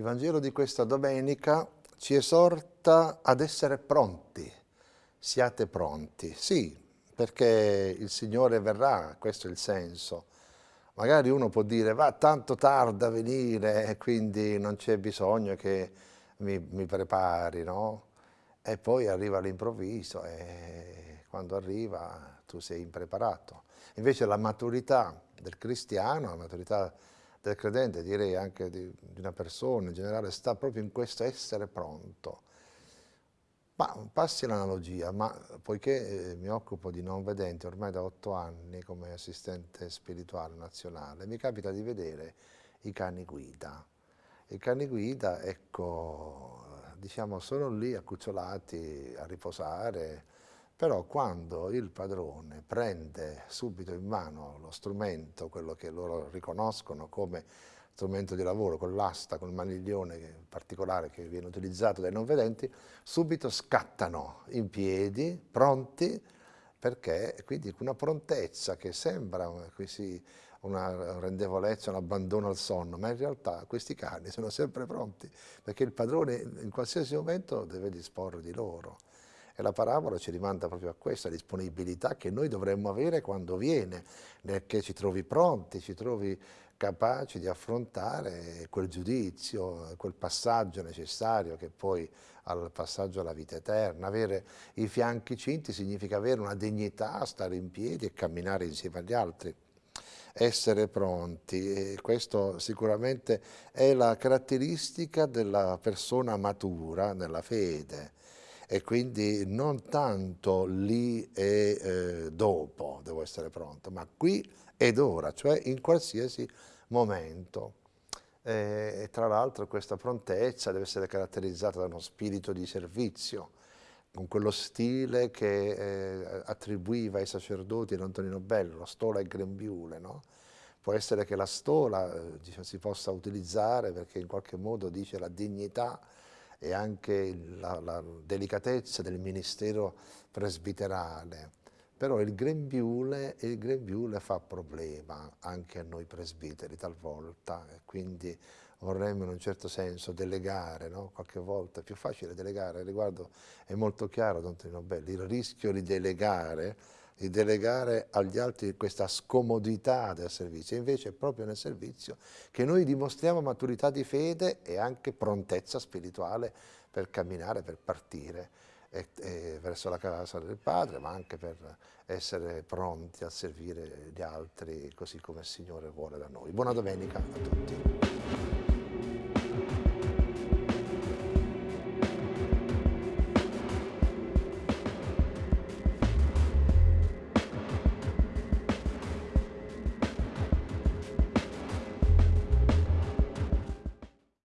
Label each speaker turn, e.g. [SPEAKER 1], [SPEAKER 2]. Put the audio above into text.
[SPEAKER 1] Il Vangelo di questa domenica ci esorta ad essere pronti, siate pronti. Sì, perché il Signore verrà, questo è il senso. Magari uno può dire, va tanto tarda a venire quindi non c'è bisogno che mi, mi prepari, no? E poi arriva all'improvviso e quando arriva tu sei impreparato. Invece la maturità del cristiano, la maturità del credente, direi anche di, di una persona in generale, sta proprio in questo essere pronto. Ma passi l'analogia, ma poiché eh, mi occupo di non vedenti ormai da otto anni come assistente spirituale nazionale, mi capita di vedere i cani guida. I cani guida, ecco, diciamo, sono lì accucciolati a riposare, però quando il padrone prende subito in mano lo strumento, quello che loro riconoscono come strumento di lavoro, con l'asta, con il maniglione particolare che viene utilizzato dai non vedenti, subito scattano in piedi, pronti, perché quindi una prontezza che sembra una rendevolezza, un abbandono al sonno, ma in realtà questi cani sono sempre pronti, perché il padrone in qualsiasi momento deve disporre di loro. E la parabola ci rimanda proprio a questa disponibilità che noi dovremmo avere quando viene, che ci trovi pronti, ci trovi capaci di affrontare quel giudizio, quel passaggio necessario che poi al passaggio alla vita eterna. Avere i fianchi cinti significa avere una dignità, stare in piedi e camminare insieme agli altri essere pronti questo sicuramente è la caratteristica della persona matura nella fede e quindi non tanto lì e eh, dopo devo essere pronto, ma qui ed ora, cioè in qualsiasi momento. E, tra l'altro questa prontezza deve essere caratterizzata da uno spirito di servizio, con quello stile che eh, attribuiva ai sacerdoti l'Antonino Bello, la stola e grembiule, no? Può essere che la stola eh, diciamo, si possa utilizzare perché in qualche modo dice la dignità e anche la, la delicatezza del ministero presbiterale. Però il grembiule, il grembiule fa problema anche a noi presbiteri talvolta, e quindi vorremmo in un certo senso delegare, no? qualche volta è più facile delegare, riguardo è molto chiaro Don Trino il rischio di delegare di delegare agli altri questa scomodità del servizio, invece è proprio nel servizio che noi dimostriamo maturità di fede e anche prontezza spirituale per camminare, per partire e, e verso la casa del Padre, ma anche per essere pronti a servire gli altri così come il Signore vuole da noi. Buona domenica a tutti.